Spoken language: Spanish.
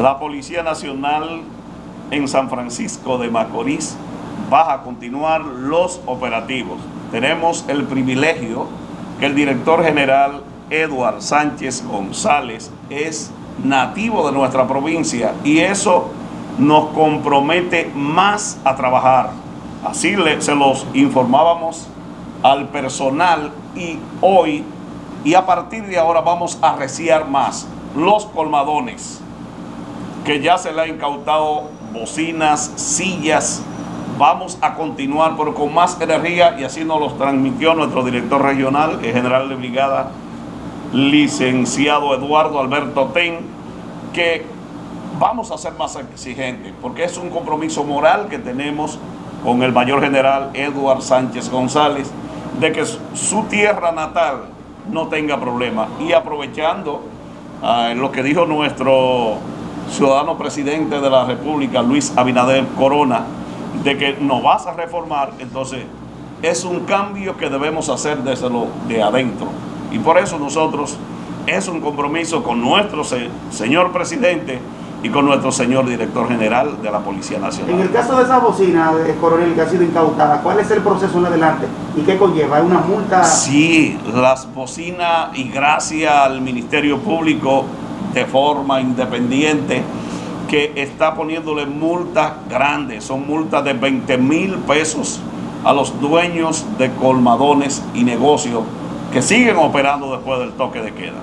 La Policía Nacional en San Francisco de Macorís va a continuar los operativos. Tenemos el privilegio que el director general Eduard Sánchez González es nativo de nuestra provincia y eso nos compromete más a trabajar. Así se los informábamos al personal y hoy y a partir de ahora vamos a reciar más los colmadones que ya se le ha incautado bocinas, sillas, vamos a continuar pero con más energía y así nos los transmitió nuestro director regional, el general de brigada, licenciado Eduardo Alberto Ten, que vamos a ser más exigentes porque es un compromiso moral que tenemos con el mayor general Eduard Sánchez González de que su tierra natal no tenga problema. Y aprovechando uh, lo que dijo nuestro ciudadano presidente de la República, Luis Abinader Corona, de que no vas a reformar, entonces es un cambio que debemos hacer desde lo de adentro. Y por eso nosotros es un compromiso con nuestro señor presidente y con nuestro señor director general de la Policía Nacional. En el caso de esa bocina, de coronel, que ha sido incautada, ¿cuál es el proceso en adelante y qué conlleva? ¿Hay una multa? Sí, las bocinas y gracias al Ministerio Público de forma independiente que está poniéndole multas grandes, son multas de 20 mil pesos a los dueños de colmadones y negocios que siguen operando después del toque de queda.